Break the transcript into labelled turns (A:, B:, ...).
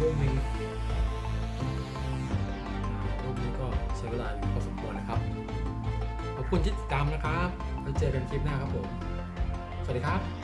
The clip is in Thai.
A: รูปหนึงรูปนี้ก็ใช้เวลาอยู่พอสมควรนะครับ ขอบคุณที่ติดตามนะครับไว้เจอกันคลิปหน้าครับผม สวัสดีครับ